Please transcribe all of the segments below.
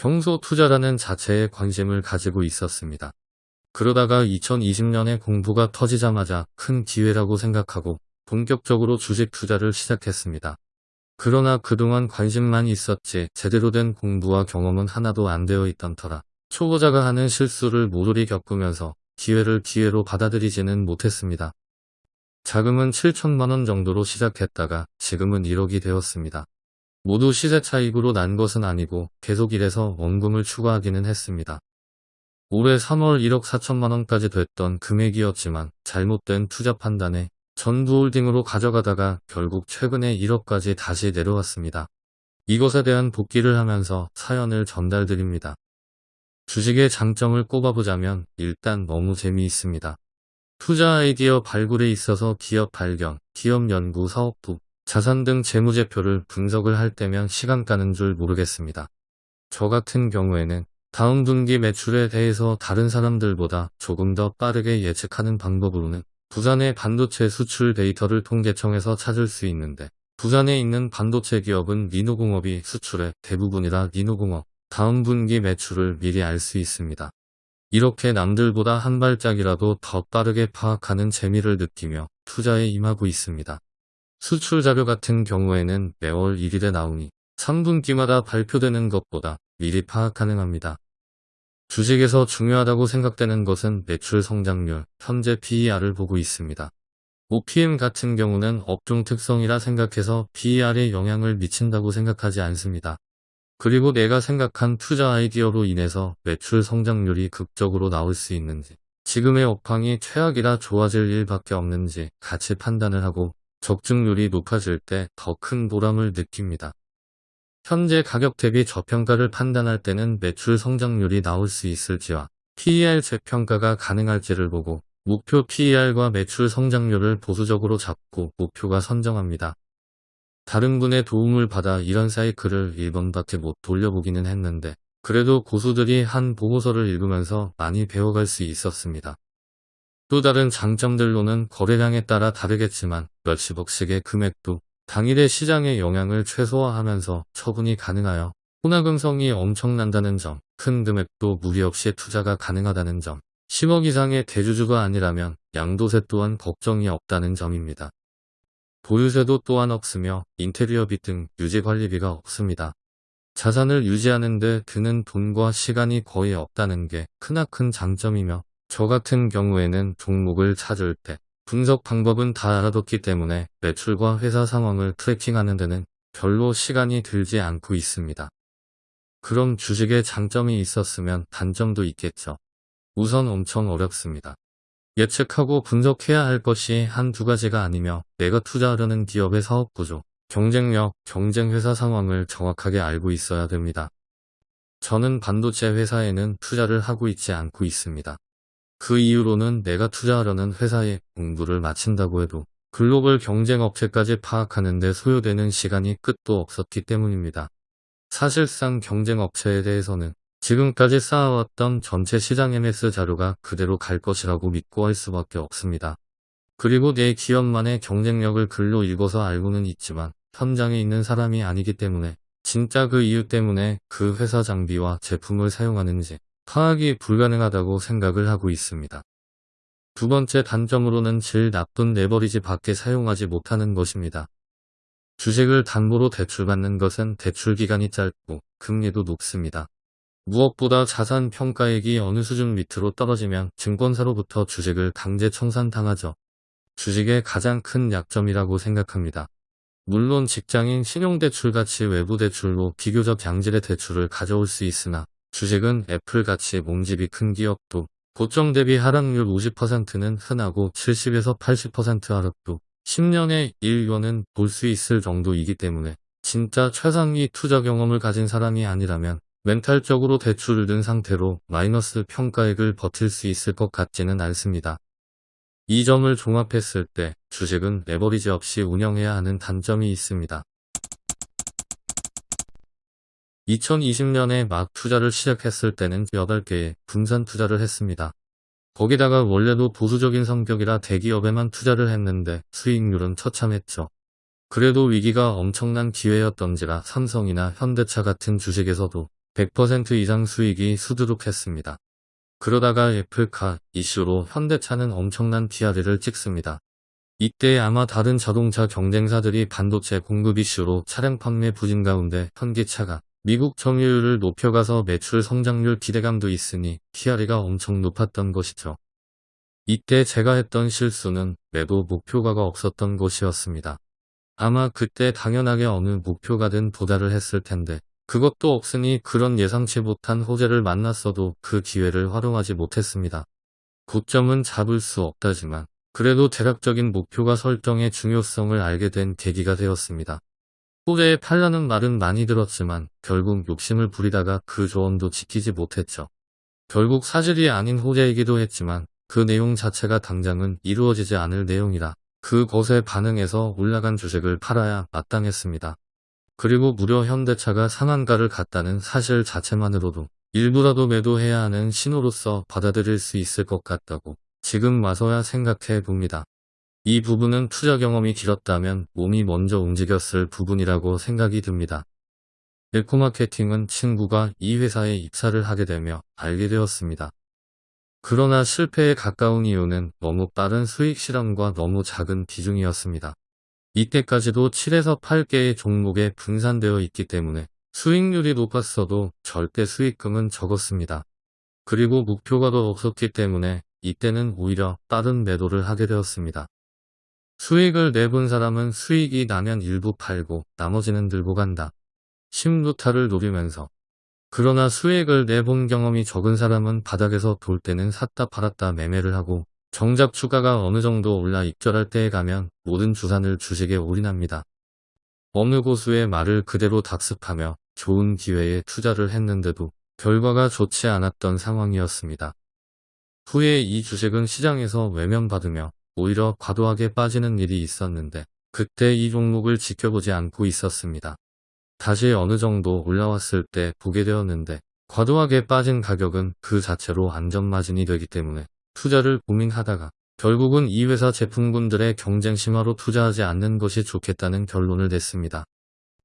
평소 투자라는 자체에 관심을 가지고 있었습니다. 그러다가 2020년에 공부가 터지자마자 큰 기회라고 생각하고 본격적으로 주식 투자를 시작했습니다. 그러나 그동안 관심만 있었지 제대로 된 공부와 경험은 하나도 안 되어 있던 터라 초보자가 하는 실수를 모조리 겪으면서 기회를 기회로 받아들이지는 못했습니다. 자금은 7천만원 정도로 시작했다가 지금은 1억이 되었습니다. 모두 시세 차익으로 난 것은 아니고 계속 일해서 원금을 추가하기는 했습니다. 올해 3월 1억 4천만원까지 됐던 금액이었지만 잘못된 투자 판단에 전부홀딩으로 가져가다가 결국 최근에 1억까지 다시 내려왔습니다. 이것에 대한 복귀를 하면서 사연을 전달드립니다. 주식의 장점을 꼽아보자면 일단 너무 재미있습니다. 투자 아이디어 발굴에 있어서 기업 발견, 기업 연구 사업부, 자산 등 재무제표를 분석을 할 때면 시간 가는 줄 모르겠습니다. 저 같은 경우에는 다음 분기 매출에 대해서 다른 사람들보다 조금 더 빠르게 예측하는 방법으로는 부산의 반도체 수출 데이터를 통계청에서 찾을 수 있는데 부산에 있는 반도체 기업은 니노공업이 수출의 대부분이라 니노공업 다음 분기 매출을 미리 알 수 있습니다. 이렇게 남들보다 한 발짝이라도 더 빠르게 파악하는 재미를 느끼며 투자에 임하고 있습니다. 수출 자료 같은 경우에는 매월 1일에 나오니 3분기마다 발표되는 것보다 미리 파악 가능합니다. 주식에서 중요하다고 생각되는 것은 매출 성장률, 현재 PER을 보고 있습니다. OPM 같은 경우는 업종 특성이라 생각해서 PER에 영향을 미친다고 생각하지 않습니다. 그리고 내가 생각한 투자 아이디어로 인해서 매출 성장률이 극적으로 나올 수 있는지, 지금의 업황이 최악이라 좋아질 일밖에 없는지 같이 판단을 하고 적중률이 높아질 때 더 큰 보람을 느낍니다. 현재 가격 대비 저평가를 판단할 때는 매출 성장률이 나올 수 있을지와 PER 재평가가 가능할지를 보고 목표 PER과 매출 성장률을 보수적으로 잡고 목표가 선정합니다. 다른 분의 도움을 받아 이런 사이클을 1번밖에 못 돌려보기는 했는데 그래도 고수들이 한 보고서를 읽으면서 많이 배워갈 수 있었습니다. 또 다른 장점들로는 거래량에 따라 다르겠지만 몇십억씩의 금액도 당일의 시장의 영향을 최소화하면서 처분이 가능하여 혼화금성이 엄청난다는 점, 큰 금액도 무리 없이 투자가 가능하다는 점, 10억 이상의 대주주가 아니라면 양도세 또한 걱정이 없다는 점입니다. 보유세도 또한 없으며 인테리어비 등 유지관리비가 없습니다. 자산을 유지하는 데 드는 돈과 시간이 거의 없다는 게 크나큰 장점이며 저 같은 경우에는 종목을 찾을 때 분석 방법은 다 알아뒀기 때문에 매출과 회사 상황을 트래킹하는 데는 별로 시간이 들지 않고 있습니다. 그럼 주식에 장점이 있었으면 단점도 있겠죠. 우선 엄청 어렵습니다. 예측하고 분석해야 할 것이 한두 가지가 아니며 내가 투자하려는 기업의 사업 구조, 경쟁력, 경쟁 회사 상황을 정확하게 알고 있어야 됩니다. 저는 반도체 회사에는 투자를 하고 있지 않고 있습니다. 그 이유로는 내가 투자하려는 회사에 공부를 마친다고 해도 글로벌 경쟁 업체까지 파악하는 데 소요되는 시간이 끝도 없었기 때문입니다. 사실상 경쟁 업체에 대해서는 지금까지 쌓아왔던 전체 시장 MS 자료가 그대로 갈 것이라고 믿고 할 수밖에 없습니다. 그리고 내 기업만의 경쟁력을 글로 읽어서 알고는 있지만 현장에 있는 사람이 아니기 때문에 진짜 그 이유 때문에 그 회사 장비와 제품을 사용하는지 파악이 불가능하다고 생각을 하고 있습니다. 두 번째 단점으로는 질 나쁜 레버리지 밖에 사용하지 못하는 것입니다. 주식을 담보로 대출받는 것은 대출 기간이 짧고 금리도 높습니다. 무엇보다 자산 평가액이 어느 수준 밑으로 떨어지면 증권사로부터 주식을 강제 청산당하죠. 주식의 가장 큰 약점이라고 생각합니다. 물론 직장인 신용대출같이 외부대출로 비교적 양질의 대출을 가져올 수 있으나 주식은 애플같이 몸집이 큰 기업도 고점 대비 하락률 50%는 흔하고 70에서 80% 하락도 10년에 1년은 볼 수 있을 정도이기 때문에 진짜 최상위 투자 경험을 가진 사람이 아니라면 멘탈적으로 대출을 든 상태로 마이너스 평가액을 버틸 수 있을 것 같지는 않습니다. 이 점을 종합했을 때 주식은 레버리지 없이 운영해야 하는 단점이 있습니다. 2020년에 막 투자를 시작했을 때는 8개의 분산 투자를 했습니다. 거기다가 원래도 보수적인 성격이라 대기업에만 투자를 했는데 수익률은 처참했죠. 그래도 위기가 엄청난 기회였던지라 삼성이나 현대차 같은 주식에서도 100% 이상 수익이 수두룩했습니다. 그러다가 애플카 이슈로 현대차는 엄청난 PR을 찍습니다. 이때 아마 다른 자동차 경쟁사들이 반도체 공급 이슈로 차량 판매 부진 가운데 현기차가 미국 점유율을 높여가서 매출 성장률 기대감도 있으니 PR가 엄청 높았던 것이죠. 이때 제가 했던 실수는 매도 목표가가 없었던 것이었습니다. 아마 그때 당연하게 어느 목표가든 도달을 했을 텐데 그것도 없으니 그런 예상치 못한 호재를 만났어도 그 기회를 활용하지 못했습니다. 고점은 잡을 수 없다지만 그래도 대략적인 목표가 설정의 중요성을 알게 된 계기가 되었습니다. 호재에 팔라는 말은 많이 들었지만 결국 욕심을 부리다가 그 조언도 지키지 못했죠. 결국 사실이 아닌 호재이기도 했지만 그 내용 자체가 당장은 이루어지지 않을 내용이라 그 것에 반응해서 올라간 주식을 팔아야 마땅했습니다. 그리고 무려 현대차가 상한가를 갔다는 사실 자체만으로도 일부라도 매도해야 하는 신호로서 받아들일 수 있을 것 같다고 지금 와서야 생각해 봅니다. 이 부분은 투자 경험이 길었다면 몸이 먼저 움직였을 부분이라고 생각이 듭니다. 엘코마케팅은 친구가 이 회사에 입사를 하게 되며 알게 되었습니다. 그러나 실패에 가까운 이유는 너무 빠른 수익 실험과 너무 작은 비중이었습니다. 이때까지도 7에서 8개의 종목에 분산되어 있기 때문에 수익률이 높았어도 절대 수익금은 적었습니다. 그리고 목표가도 없었기 때문에 이때는 오히려 빠른 매도를 하게 되었습니다. 수익을 내본 사람은 수익이 나면 일부 팔고 나머지는 들고 간다. 심루타를 노리면서 그러나 수익을 내본 경험이 적은 사람은 바닥에서 돌 때는 샀다 팔았다 매매를 하고 정작 주가가 어느 정도 올라 입절할 때에 가면 모든 주산을 주식에 올인합니다. 어느 고수의 말을 그대로 답습하며 좋은 기회에 투자를 했는데도 결과가 좋지 않았던 상황이었습니다. 후에 이 주식은 시장에서 외면받으며 오히려 과도하게 빠지는 일이 있었는데 그때 이 종목을 지켜보지 않고 있었습니다. 다시 어느 정도 올라왔을 때 보게 되었는데 과도하게 빠진 가격은 그 자체로 안전마진이 되기 때문에 투자를 고민하다가 결국은 이 회사 제품군들의 경쟁 심화로 투자하지 않는 것이 좋겠다는 결론을 냈습니다.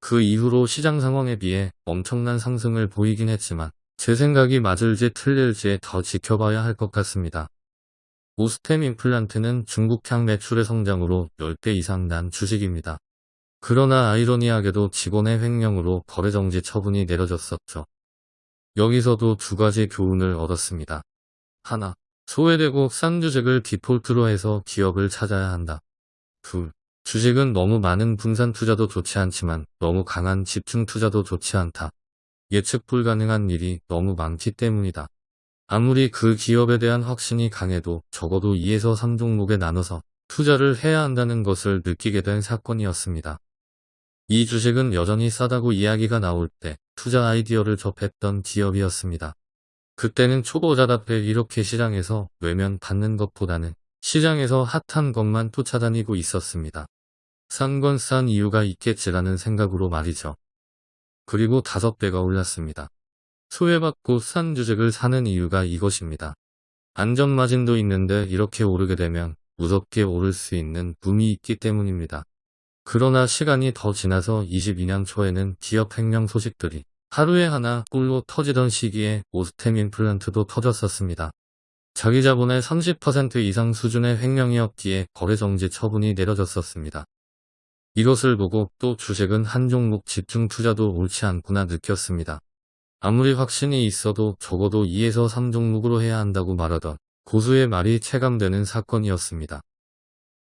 그 이후로 시장 상황에 비해 엄청난 상승을 보이긴 했지만 제 생각이 맞을지 틀릴지 더 지켜봐야 할 것 같습니다. 오스템 임플란트는 중국향 매출의 성장으로 10배 이상 난 주식입니다. 그러나 아이러니하게도 직원의 횡령으로 거래정지 처분이 내려졌었죠. 여기서도 두 가지 교훈을 얻었습니다. 하나, 소외되고 싼 주식을 디폴트로 해서 기업을 찾아야 한다. 둘, 주식은 너무 많은 분산 투자도 좋지 않지만 너무 강한 집중 투자도 좋지 않다. 예측 불가능한 일이 너무 많기 때문이다. 아무리 그 기업에 대한 확신이 강해도 적어도 2에서 3종목에 나눠서 투자를 해야 한다는 것을 느끼게 된 사건이었습니다. 이 주식은 여전히 싸다고 이야기가 나올 때 투자 아이디어를 접했던 기업이었습니다. 그때는 초보자답게 이렇게 시장에서 외면 받는 것보다는 시장에서 핫한 것만 쫓아다니고 있었습니다. 싼 건싼 이유가 있겠지라는 생각으로 말이죠. 그리고 다섯 배가 올랐습니다. 소외받고 싼 주식을 사는 이유가 이것입니다. 안전마진도 있는데 이렇게 오르게 되면 무섭게 오를 수 있는 붐이 있기 때문입니다. 그러나 시간이 더 지나서 22년 초에는 기업 횡령 소식들이 하루에 하나 꿀로 터지던 시기에 오스템 임플란트도 터졌었습니다. 자기 자본의 30% 이상 수준의 횡령이었기에 거래정지 처분이 내려졌었습니다. 이것을 보고 또 주식은 한 종목 집중 투자도 옳지 않구나 느꼈습니다. 아무리 확신이 있어도 적어도 2에서 3종목으로 해야 한다고 말하던 고수의 말이 체감되는 사건이었습니다.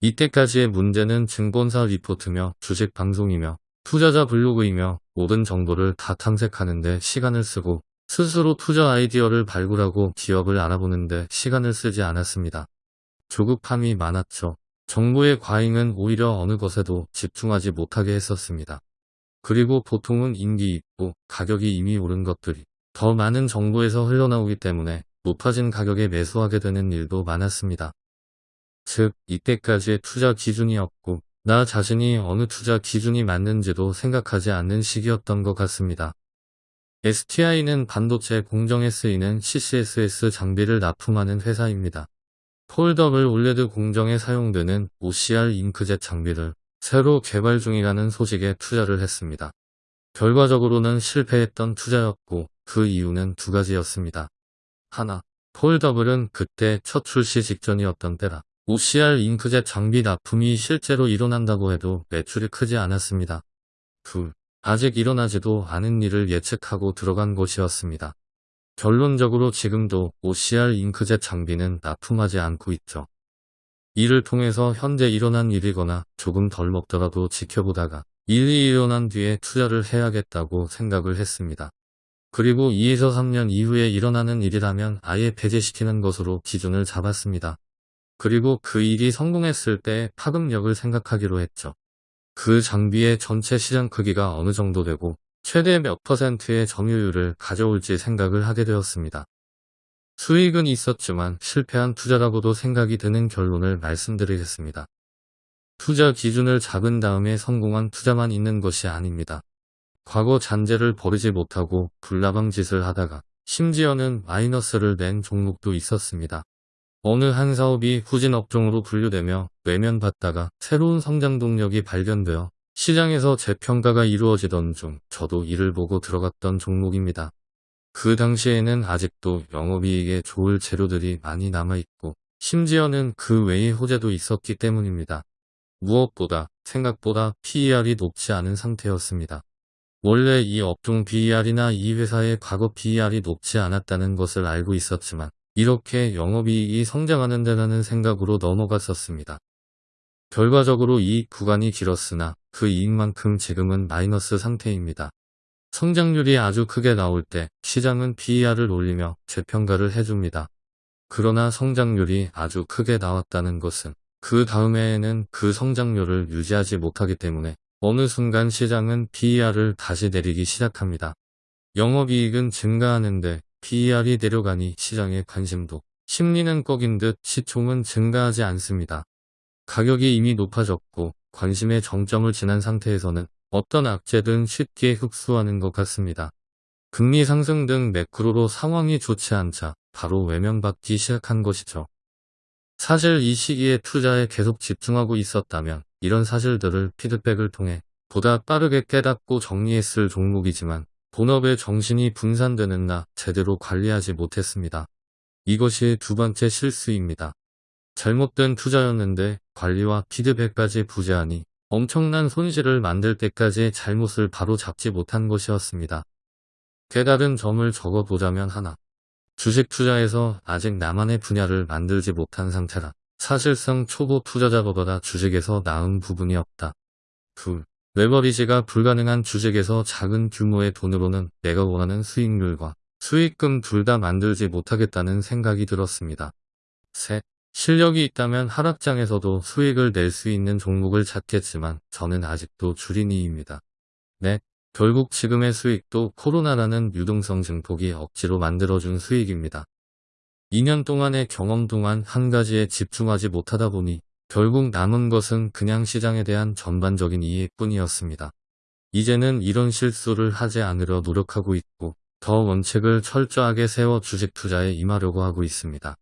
이때까지의 문제는 증권사 리포트며 주식 방송이며 투자자 블로그이며 모든 정보를 다 탐색하는데 시간을 쓰고 스스로 투자 아이디어를 발굴하고 기업을 알아보는데 시간을 쓰지 않았습니다. 조급함이 많았죠. 정보의 과잉은 오히려 어느 것에도 집중하지 못하게 했었습니다. 그리고 보통은 인기 있고 가격이 이미 오른 것들이 더 많은 정보에서 흘러나오기 때문에 높아진 가격에 매수하게 되는 일도 많았습니다. 즉 이때까지의 투자 기준이었고 나 자신이 어느 투자 기준이 맞는지도 생각하지 않는 시기였던 것 같습니다. STI는 반도체 공정에 쓰이는 CCSS 장비를 납품하는 회사입니다. foldable OLED 공정에 사용되는 OCR 잉크젯 장비를 새로 개발 중이라는 소식에 투자를 했습니다. 결과적으로는 실패했던 투자였고 그 이유는 두 가지였습니다. 하나, foldable은 그때 첫 출시 직전이었던 때라 OCR 잉크젯 장비 납품이 실제로 일어난다고 해도 매출이 크지 않았습니다. 둘, 아직 일어나지도 않은 일을 예측하고 들어간 것이었습니다. 결론적으로 지금도 OCR 잉크젯 장비는 납품하지 않고 있죠. 이를 통해서 현재 일어난 일이거나 조금 덜 먹더라도 지켜보다가 일이 일어난 뒤에 투자를 해야겠다고 생각을 했습니다. 그리고 2에서 3년 이후에 일어나는 일이라면 아예 배제시키는 것으로 기준을 잡았습니다. 그리고 그 일이 성공했을 때 파급력을 생각하기로 했죠. 그 장비의 전체 시장 크기가 어느 정도 되고 최대 몇 퍼센트의 점유율을 가져올지 생각을 하게 되었습니다. 수익은 있었지만 실패한 투자라고도 생각이 드는 결론을 말씀드리겠습니다. 투자 기준을 잡은 다음에 성공한 투자만 있는 것이 아닙니다. 과거 잔재를 버리지 못하고 불나방 짓을 하다가 심지어는 마이너스를 낸 종목도 있었습니다. 어느 한 사업이 후진 업종으로 분류되며 외면받다가 새로운 성장 동력이 발견되어 시장에서 재평가가 이루어지던 중 저도 이를 보고 들어갔던 종목입니다. 그 당시에는 아직도 영업이익에 좋을 재료들이 많이 남아있고 심지어는 그 외의 호재도 있었기 때문입니다. 무엇보다 생각보다 PER이 높지 않은 상태였습니다. 원래 이 업종 BER이나 이 회사의 과거 BER이 높지 않았다는 것을 알고 있었지만 이렇게 영업이익이 성장하는 데라는 생각으로 넘어갔었습니다. 결과적으로 이익 구간이 길었으나 그 이익만큼 지금은 마이너스 상태입니다. 성장률이 아주 크게 나올 때 시장은 PER을 올리며 재평가를 해줍니다. 그러나 성장률이 아주 크게 나왔다는 것은 그 다음해에는 그 성장률을 유지하지 못하기 때문에 어느 순간 시장은 PER을 다시 내리기 시작합니다. 영업이익은 증가하는데 PER이 내려가니 시장의 관심도 심리는 꺾인 듯 시총은 증가하지 않습니다. 가격이 이미 높아졌고 관심의 정점을 지난 상태에서는 어떤 악재든 쉽게 흡수하는 것 같습니다. 금리 상승 등 매크로로 상황이 좋지 않자 바로 외면받기 시작한 것이죠. 사실 이 시기에 투자에 계속 집중하고 있었다면 이런 사실들을 피드백을 통해 보다 빠르게 깨닫고 정리했을 종목이지만 본업에 정신이 분산되는 나 제대로 관리하지 못했습니다. 이것이 두 번째 실수입니다. 잘못된 투자였는데 관리와 피드백까지 부재하니 엄청난 손실을 만들 때까지 잘못을 바로 잡지 못한 것이었습니다. 깨달은 점을 적어보자면 하나. 주식 투자에서 아직 나만의 분야를 만들지 못한 상태라 사실상 초보 투자자보다 주식에서 나은 부분이 없다. 둘. 레버리지가 불가능한 주식에서 작은 규모의 돈으로는 내가 원하는 수익률과 수익금 둘 다 만들지 못하겠다는 생각이 들었습니다. 셋. 실력이 있다면 하락장에서도 수익을 낼 수 있는 종목을 찾겠지만 저는 아직도 줄이니입니다. 넷. 결국 지금의 수익도 코로나라는 유동성 증폭이 억지로 만들어준 수익입니다. 2년 동안의 경험 동안 한 가지에 집중하지 못하다 보니 결국 남은 것은 그냥 시장에 대한 전반적인 이해뿐이었습니다. 이제는 이런 실수를 하지 않으려 노력하고 있고 더 원칙을 철저하게 세워 주식 투자에 임하려고 하고 있습니다.